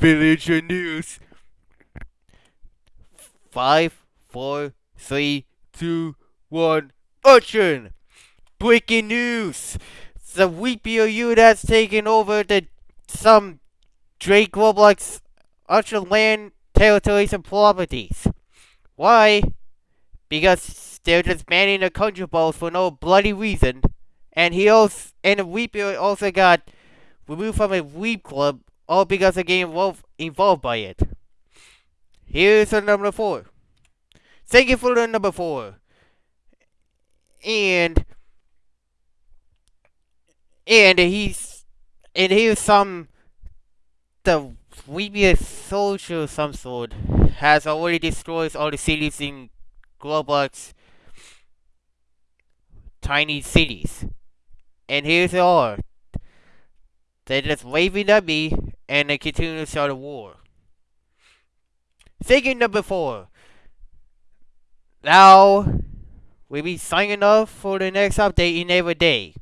Villager news. Five, four, three, two, one. Action! Breaking news! The WePOU that's taken over the some Drake Roblox Ultra Land territories and properties. Why? Because they're just banning the country balls for no bloody reason. And he also and WePOU also got removed from a Weep Club all because of getting involved, involved by it. Here's the number four. Thank you for the number four. And and he's and here's some the previous social some sort has already destroyed all the cities in Roblox tiny cities. And here's they are. They're just waving at me and they continue to start a war. Thinking number four. Now we'll be signing off for the next update in every day.